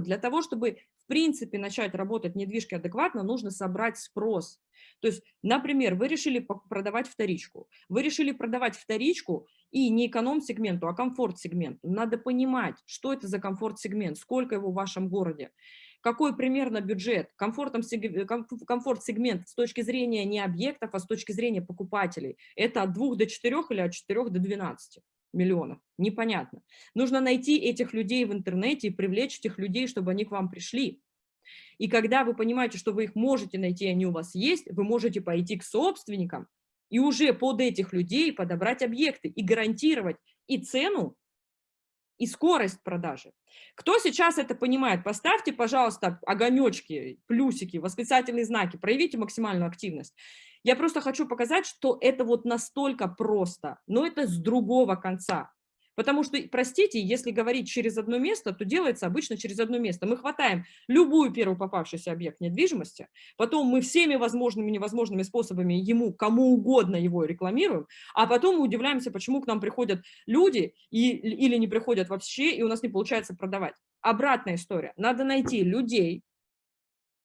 Для того, чтобы в принципе начать работать недвижки адекватно, нужно собрать спрос. То есть, например, вы решили продавать вторичку. Вы решили продавать вторичку и не эконом-сегменту, а комфорт-сегменту. Надо понимать, что это за комфорт-сегмент, сколько его в вашем городе, какой примерно бюджет, комфорт-сегмент с точки зрения не объектов, а с точки зрения покупателей. Это от 2 до 4 или от 4 до 12 миллионов. Непонятно. Нужно найти этих людей в интернете и привлечь этих людей, чтобы они к вам пришли. И когда вы понимаете, что вы их можете найти, они у вас есть, вы можете пойти к собственникам и уже под этих людей подобрать объекты и гарантировать и цену, и скорость продажи. Кто сейчас это понимает? Поставьте, пожалуйста, огонечки, плюсики, восклицательные знаки, проявите максимальную активность. Я просто хочу показать, что это вот настолько просто, но это с другого конца. Потому что, простите, если говорить через одно место, то делается обычно через одно место. Мы хватаем любую первую попавшийся объект недвижимости, потом мы всеми возможными и невозможными способами ему, кому угодно его рекламируем, а потом мы удивляемся, почему к нам приходят люди и, или не приходят вообще, и у нас не получается продавать. Обратная история. Надо найти людей,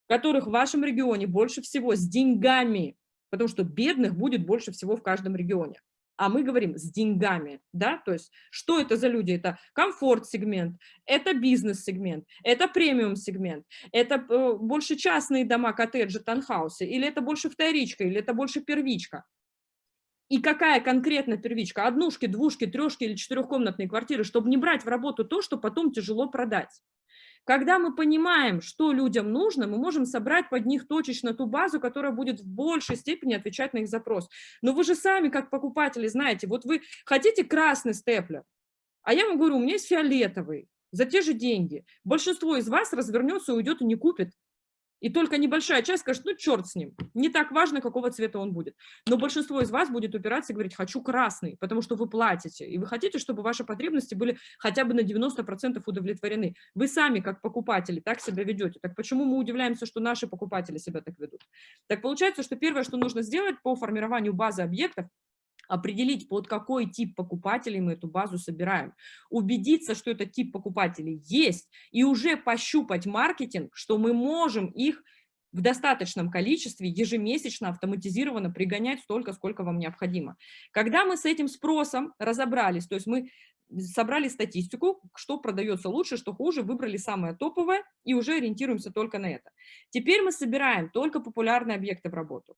которых в вашем регионе больше всего с деньгами, потому что бедных будет больше всего в каждом регионе. А мы говорим с деньгами, да, то есть что это за люди? Это комфорт-сегмент, это бизнес-сегмент, это премиум-сегмент, это э, больше частные дома, коттеджи, танхаусы, или это больше вторичка, или это больше первичка. И какая конкретно первичка? Однушки, двушки, трешки или четырехкомнатные квартиры, чтобы не брать в работу то, что потом тяжело продать. Когда мы понимаем, что людям нужно, мы можем собрать под них точечно ту базу, которая будет в большей степени отвечать на их запрос. Но вы же сами, как покупатели, знаете, вот вы хотите красный степлер, а я вам говорю, у меня есть фиолетовый, за те же деньги. Большинство из вас развернется, уйдет и не купит. И только небольшая часть скажет, ну черт с ним, не так важно, какого цвета он будет. Но большинство из вас будет упираться и говорить, хочу красный, потому что вы платите, и вы хотите, чтобы ваши потребности были хотя бы на 90% удовлетворены. Вы сами, как покупатели, так себя ведете. Так почему мы удивляемся, что наши покупатели себя так ведут? Так получается, что первое, что нужно сделать по формированию базы объектов, определить, под какой тип покупателей мы эту базу собираем, убедиться, что этот тип покупателей есть, и уже пощупать маркетинг, что мы можем их в достаточном количестве ежемесячно автоматизированно пригонять столько, сколько вам необходимо. Когда мы с этим спросом разобрались, то есть мы собрали статистику, что продается лучше, что хуже, выбрали самое топовое и уже ориентируемся только на это. Теперь мы собираем только популярные объекты в работу.